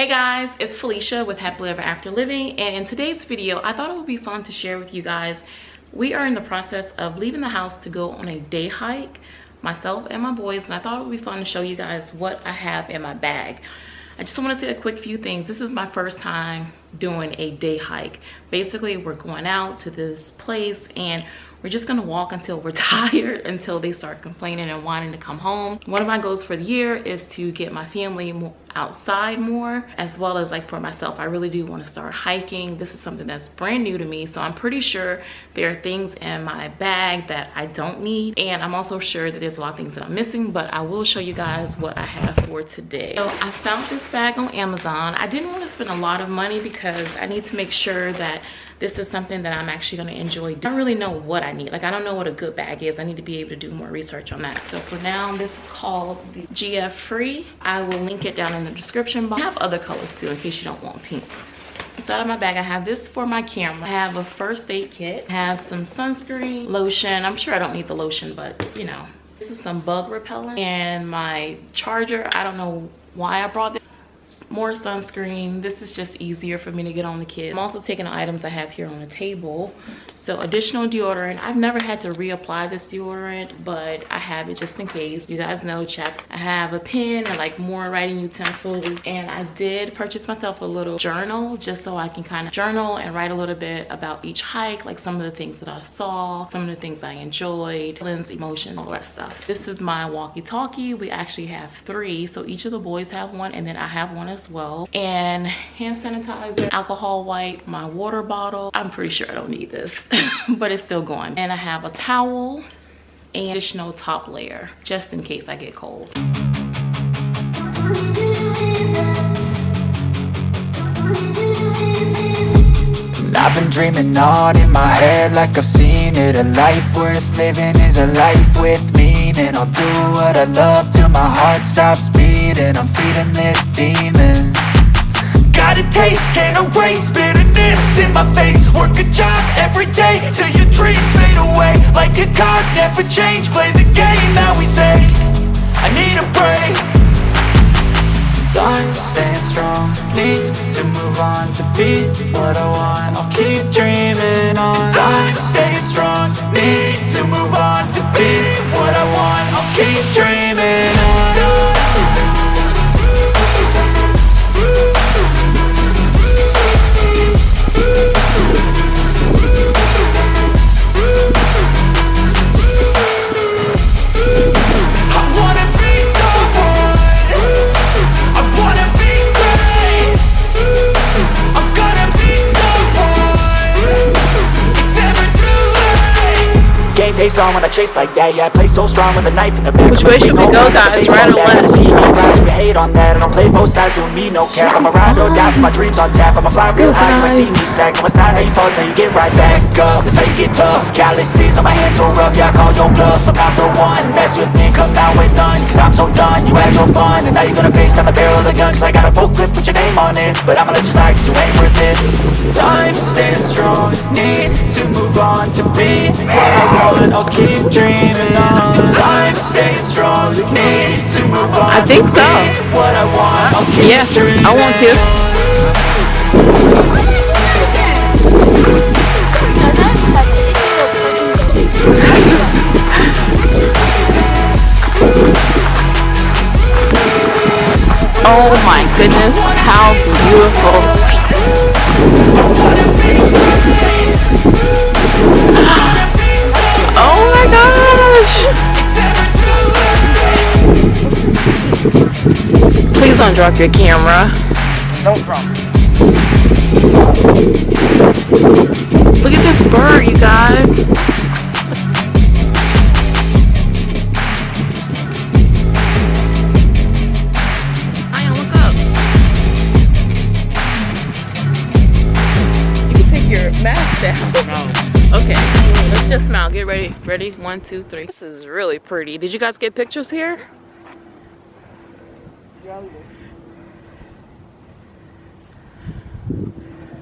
Hey guys, it's Felicia with Happily Ever After Living and in today's video, I thought it would be fun to share with you guys. We are in the process of leaving the house to go on a day hike, myself and my boys, and I thought it would be fun to show you guys what I have in my bag. I just want to say a quick few things. This is my first time doing a day hike. Basically, we're going out to this place and we're just gonna walk until we're tired until they start complaining and wanting to come home one of my goals for the year is to get my family outside more as well as like for myself i really do want to start hiking this is something that's brand new to me so i'm pretty sure there are things in my bag that i don't need and i'm also sure that there's a lot of things that i'm missing but i will show you guys what i have for today so i found this bag on amazon i didn't want to spend a lot of money because i need to make sure that this is something that I'm actually gonna enjoy. I don't really know what I need. Like I don't know what a good bag is. I need to be able to do more research on that. So for now, this is called the GF Free. I will link it down in the description box. I have other colors too in case you don't want pink. Inside of my bag, I have this for my camera. I have a first aid kit. I have some sunscreen, lotion. I'm sure I don't need the lotion, but you know. This is some bug repellent and my charger. I don't know why I brought this more sunscreen. This is just easier for me to get on the kit. I'm also taking the items i have here on the table. So additional deodorant. I've never had to reapply this deodorant but i have it just in case. You guys know chaps i have a pen and like more writing utensils. And i did purchase myself a little journal just so i can kind of journal and write a little bit about each hike like some of the things that i saw some of the things i enjoyed feelings emotion all that stuff. This is my walkie-talkie. We actually have three. So each of the boys have one and then i have one as well. And hand sanitizer alcohol wipe my water bottle. I'm pretty sure i don't need this but it's still going. And i have a towel and additional top layer just in case i get cold. I've been dreaming on in my head like I've seen it. A life worth living is a life with meaning I'll do what I love till my heart stops beating. I'm feeding this demon. Got a taste, can't erase bitterness in my face. Work a job every day till your dreams fade away. Like a card, never change, play the game that we say. I need a break. Time staying strong, need to move on to be what I want. I'll keep dreaming on. Time staying strong, need to move on to be Face on when I chase like that. Yeah, I play so strong with a knife in the back Which way should we go, guys? Right or left? See me rise, we hate on that. I don't play both sides, doing me no cap I'ma ride or die for my dreams on tap. I'ma fly real high, you might see me stack. No, it's not how you fall, it's how you get right back up. That's how you get tough. Calluses on my hands so rough, yeah, I call your bluff. I'm not the one, mess with me, come out with none. Cause I'm so done, you had your fun. And now you're gonna face down the barrel of the gun. Cause I got a full clip with your name on it. But I'ma let you slide cause you ain't worth it. Time staying strong, need to move on To be what I want, I'll keep dreaming dreaming on. Time staying strong Need to move on. I think so. What I want. I'll keep Yes, I want to. Oh my goodness, how beautiful. Don't drop your camera. Don't drop Look at this bird, you guys. look up. You can take your mask down. Okay, let's just smile. Get ready. Ready? One, two, three. This is really pretty. Did you guys get pictures here?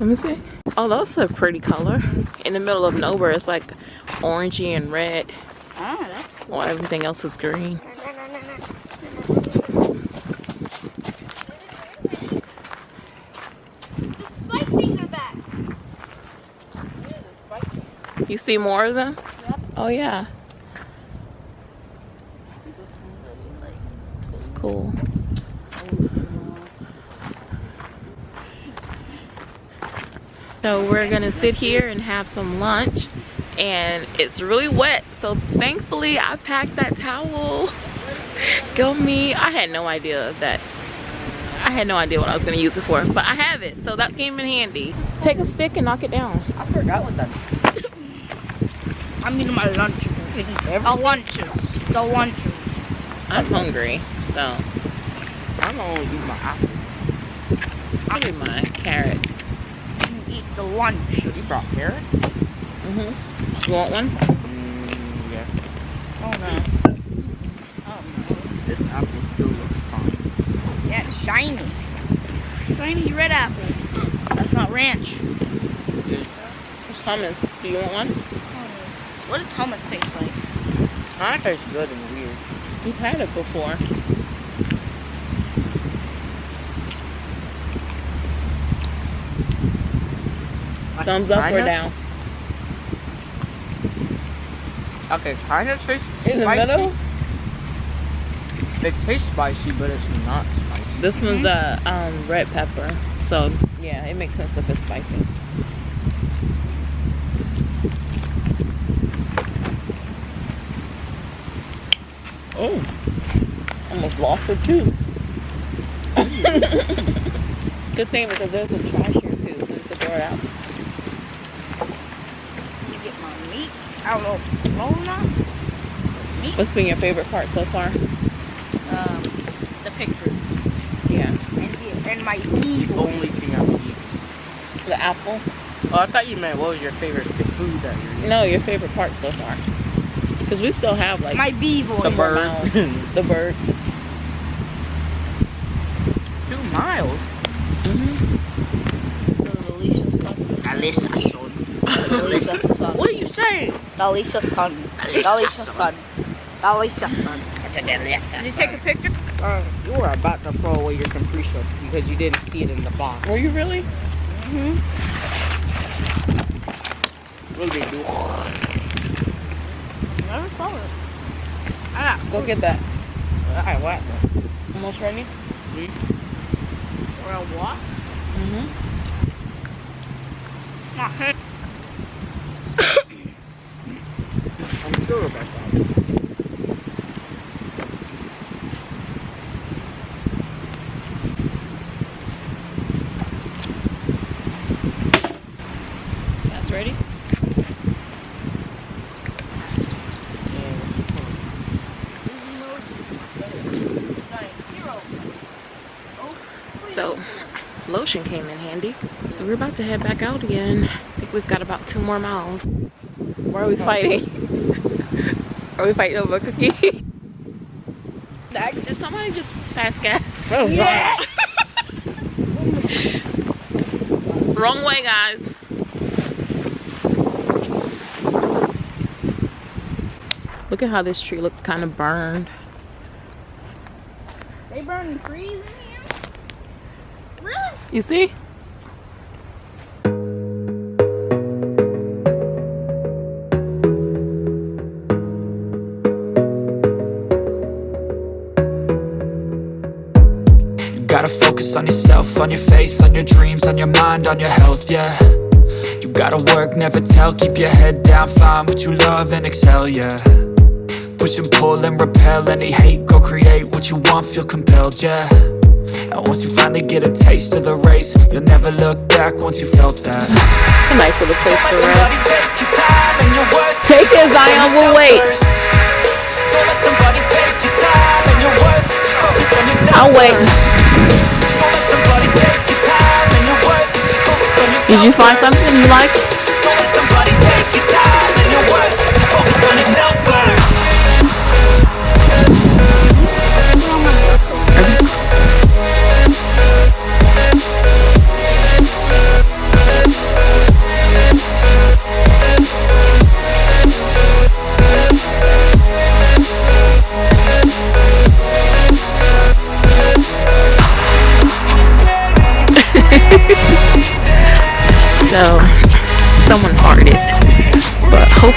Let me see. Oh, that's a pretty color. In the middle of nowhere, it's like orangey and red. Ah, that's cool. While everything else is green. Spike things are back. You see more of them? Yep. Oh yeah. It's cool. So we're gonna sit here and have some lunch and it's really wet so thankfully I packed that towel. Go me. I had no idea that I had no idea what I was gonna use it for but I have it so that came in handy. Take a stick and knock it down. I forgot what that I'm eating my lunch. A lunch. The lunch. I'm hungry so I'm gonna eat my apple. I'll do my carrots. The lunch. You brought carrot? Mm-hmm. You want one? Mm, yeah. Oh no. Oh This apple still looks fine. Yeah, it's shiny. Shiny red apple. That's not ranch. It's hummus. Do you want one? Hummus. What does hummus taste like? Mine tastes good and weird. You've had it before. Thumbs up or kinda- down? Okay, kind of tastes In the spicy. middle? It tastes spicy, but it's not spicy. This one's a um, red pepper. So, yeah, it makes sense if it's spicy. Oh, almost lost it too. Good thing because there's a trash here too, so it's can door out. You get my meat. I don't know if it's small or not. What's been your favorite part so far? Um, the picture. Yeah, And, the, and my beef. The only thing I would eat. the apple. Oh, I thought you meant what was your favorite food that you're eating? No, your favorite part so far. Because we still have like My beef. The more bird. the birds. Two miles. Mm-hmm. Alicia son. Alicia son. Alicia. What are you saying? Alicia son. Alicia son. Alicia son. Did you take a picture? Uh, you were about to throw away your capriccio because you didn't see it in the box. Were you really? Mm-hmm. What did they do? Never saw it. Ah, Go get that. I what? Almost ready? or a what? Mm-hmm. Not her. So, lotion came in handy. So we're about to head back out again. I think we've got about two more miles. Where are we fighting? are we fighting over a cookie? Did somebody just pass gas? Oh, Yeah. Wrong way, guys. Look at how this tree looks kind of burned. They burn trees in here? Really? You see? You gotta focus on yourself, on your faith, on your dreams, on your mind, on your health, yeah. You gotta work, never tell, keep your head down, find what you love and excel, yeah. Push and pull and repel any hate, go create what you want, feel compelled, yeah And once you finally get a taste of the race, you'll never look back once you felt that. It's a nice little place to rest. take your time and your worth Take it, Zion, we'll wait. Don't let somebody take your time and your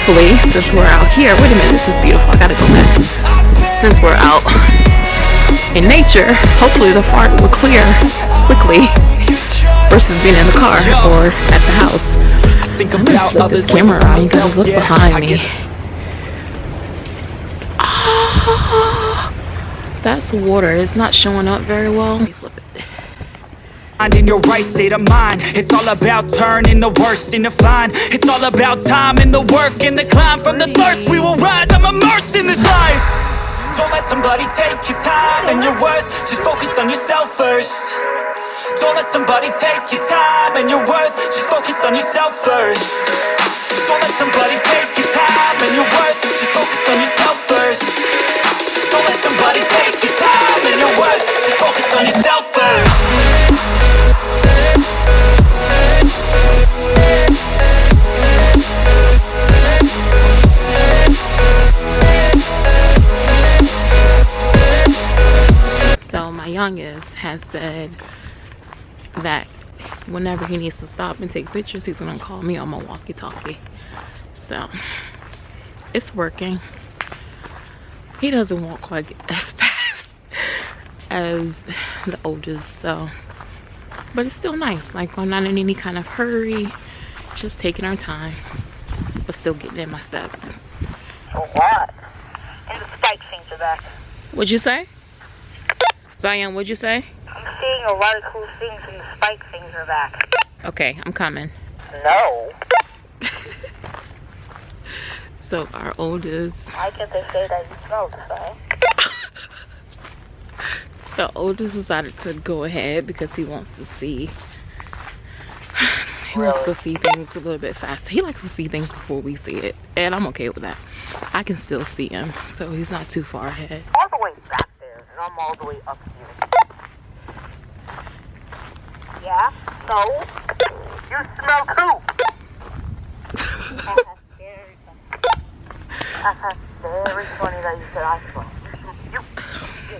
hopefully, since we're out here, wait a minute, this is beautiful. I gotta go back. Since we're out in nature, hopefully the fart will clear quickly versus being in the car or at the house. Think I'm look the camera around. You guys look behind me. Ah, that's water. It's not showing up very well. Let me flip it. In your right state of mind. It's all about turning the worst into fine. It's all about time and the work and the climb. From the thirst we will rise, I'm immersed in this life. Don't let somebody take your time and your worth. Just focus on yourself first. Don't let somebody take your time and your worth. Just focus on yourself first. Don't let somebody take your time and your worth. Just focus on yourself first. Don't let somebody take said that whenever he needs to stop and take pictures, he's gonna call me on my walkie-talkie. So it's working. He doesn't walk quite as fast as the oldest, so but it's still nice. Like I'm not in any kind of hurry, just taking our time, but still getting in my steps. What? The spike things are. What'd you say? Zion, what'd you say? Seeing a lot of cool things and the spike things are back. Okay, I'm coming. No. So our oldest, Why can't they say that you smell the spike? the oldest decided to go ahead because he wants to see. He wants to go see things a little bit faster. He likes to see things before we see it, and I'm okay with that. I can still see him, so he's not too far ahead. All the way back there, and I'm all the way up here. Yeah? So? You smell too! very funny. very funny that you said I smell. You, you,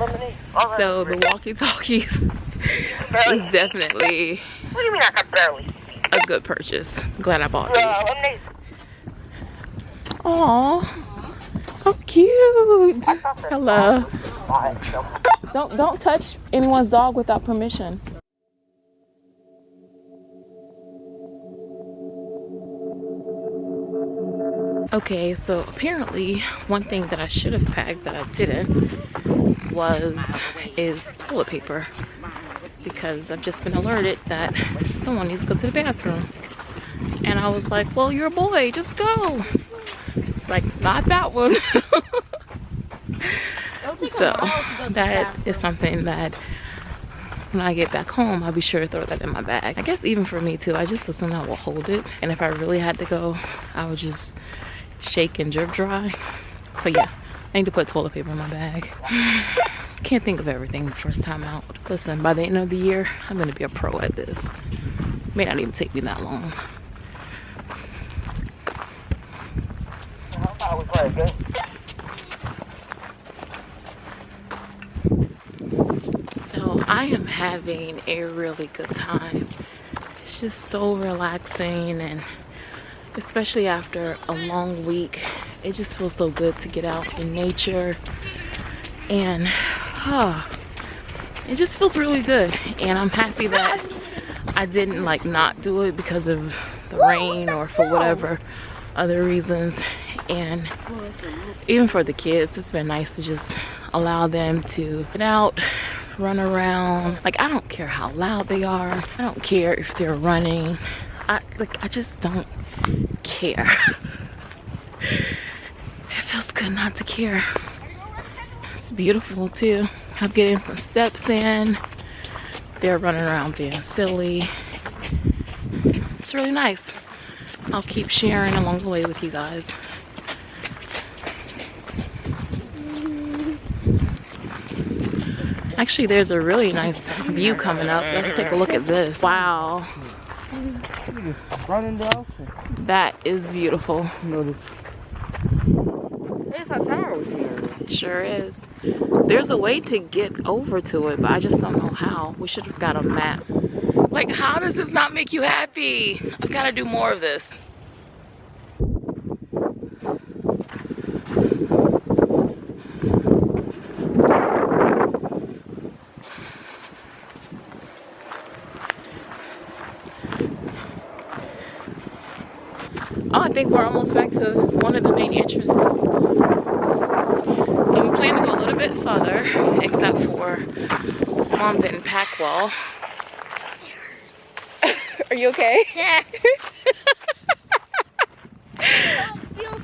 lemonade. So the walkie-talkies barely is definitely What do you mean I can barely see? a good purchase. Glad I bought Uh, these. lemonade. Aw, how cute! Hello. Don't don't touch anyone's dog without permission. Okay, so apparently one thing that I should have packed that I didn't was is toilet paper because I've just been alerted that someone needs to go to the bathroom. And I was like, well, you're a boy, just go. It's like, not that one. so that is something that when I get back home, I'll be sure to throw that in my bag. I guess even for me too, I just assume I will hold it. And if I really had to go, I would just shake and drip dry. So yeah, I need to put toilet paper in my bag. Can't think of everything the first time out. Listen, by the end of the year, I'm gonna be a pro at this. May not even take me that long. So I am having a really good time. It's just so relaxing and especially after a long week, it just feels so good to get out in nature and it just feels really good. And I'm happy that I didn't like not do it because of the rain or for whatever other reasons. And even for the kids, it's been nice to just allow them to get out, run around. Like I don't care how loud they are. I don't care if they're running. I like I just don't care. it feels good not to care. It's beautiful too. I'm getting some steps in. They're running around being silly. It's really nice. I'll keep sharing along the way with you guys. Actually, there's a really nice view coming up. Let's take a look at this. Wow. That is beautiful. A tower here. Sure is. There's a way to get over to it, but I just don't know how. We should have got a map Like, how does this not make you happy? I've got to do more of this. Think we're almost back to one of the main entrances. So we plan to go a little bit further, except for mom didn't pack well. Are you okay? Yeah.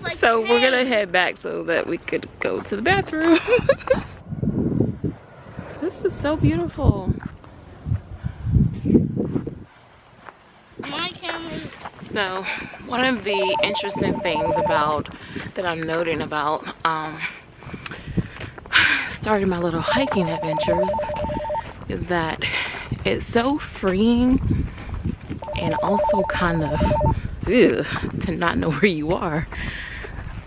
like So we're gonna head back so that we could go to the bathroom. this is so beautiful. My camera's So one of the interesting things about that I'm noting about um, starting my little hiking adventures is that it's so freeing and also kind of ugh, to not know where you are.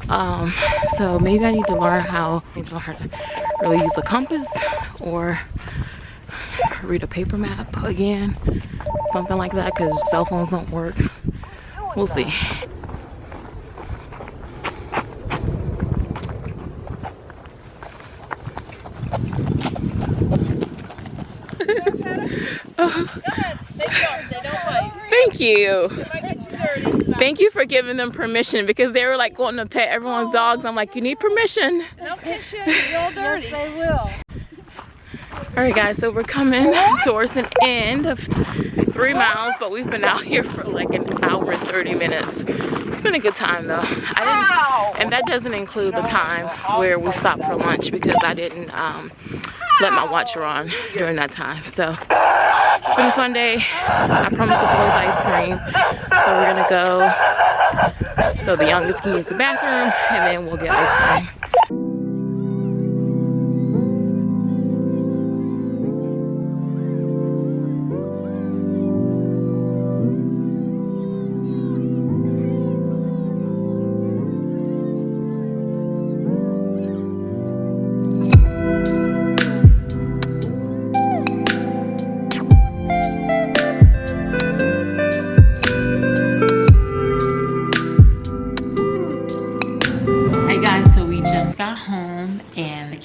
Um, so maybe I need to learn how, I need to learn how to really use a compass or read a paper map again, something like that, because cell phones don't work. We'll see. Thank you. Thank you for giving them permission because they were like wanting to pet everyone's dogs. I'm like, you need permission. they'll pitch Yes, they will. All right, guys, so we're coming towards an end of three miles, but we've been out here for like an hour and 30 minutes. It's been a good time though. I didn't, and that doesn't include the time where we stopped for lunch because I didn't um, let my watch run during that time. So it's been a fun day. I promised the boys ice cream, so we're gonna go. So the youngest can use the bathroom, and then we'll get ice cream.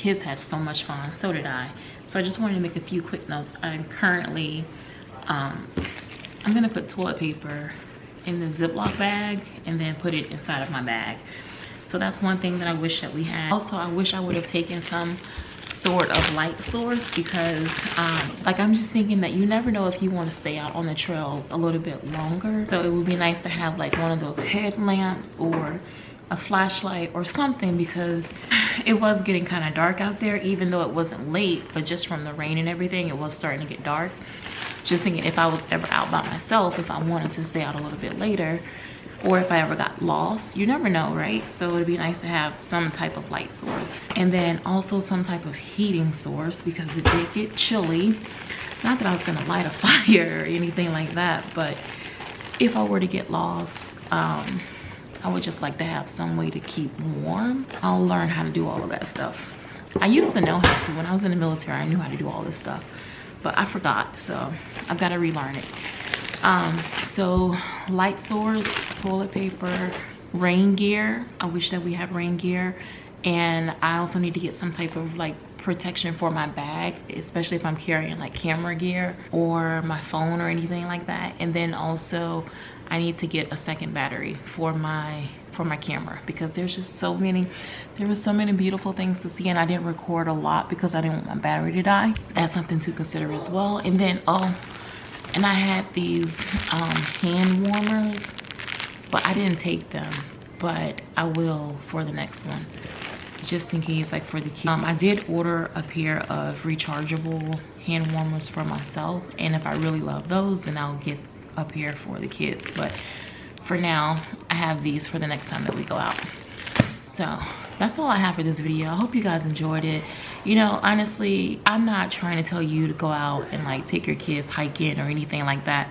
Kids had so much fun. So did I. So I just wanted to make a few quick notes. I'm currently, um, I'm gonna put toilet paper in the Ziploc bag and then put it inside of my bag. So that's one thing that I wish that we had. Also, I wish I would have taken some sort of light source because um, like I'm just thinking that you never know if you want to stay out on the trails a little bit longer. So it would be nice to have like one of those headlamps or a flashlight or something because it was getting kind of dark out there even though it wasn't late but just from the rain and everything it was starting to get dark. Just thinking if i was ever out by myself if i wanted to stay out a little bit later or if i ever got lost you never know right? So it'd be nice to have some type of light source. And then also some type of heating source because it did get chilly. Not that i was gonna light a fire or anything like that but if i were to get lost um I would just like to have some way to keep warm. I'll learn how to do all of that stuff. I used to know how to. When I was in the military, I knew how to do all this stuff. But I forgot, so I've got to relearn it. Um, so light source, toilet paper, rain gear. I wish that we had rain gear. And I also need to get some type of like protection for my bag, especially if I'm carrying like camera gear or my phone or anything like that. And then also I need to get a second battery for my for my camera because there's just so many there was so many beautiful things to see and I didn't record a lot because I didn't want my battery to die. That's something to consider as well. And then oh and I had these um, hand warmers but I didn't take them but I will for the next one just in case like for the kids um, i did order a pair of rechargeable hand warmers for myself and if i really love those then i'll get a here for the kids but for now i have these for the next time that we go out. So that's all i have for this video. I hope you guys enjoyed it. You know honestly i'm not trying to tell you to go out and like take your kids hiking or anything like that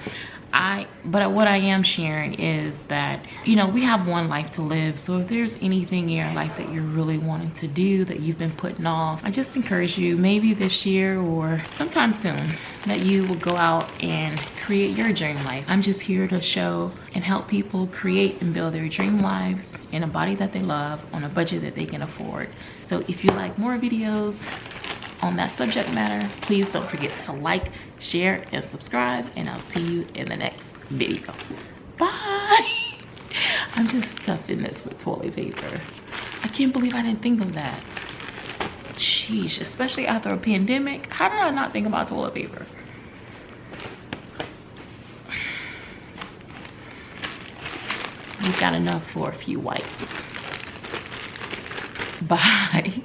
I but what I am sharing is that you know we have one life to live. So if there's anything in your life that you're really wanting to do that you've been putting off I just encourage you maybe this year or sometime soon that you will go out and create your dream life. I'm just here to show and help people create and build their dream lives in a body that they love on a budget that they can afford. So if you like more videos on that subject matter. Please don't forget to like share and subscribe and i'll see you in the next video. Bye! I'm just stuffing this with toilet paper. I can't believe i didn't think of that. Sheesh, especially after a pandemic. How did i not think about toilet paper? We've got enough for a few wipes. Bye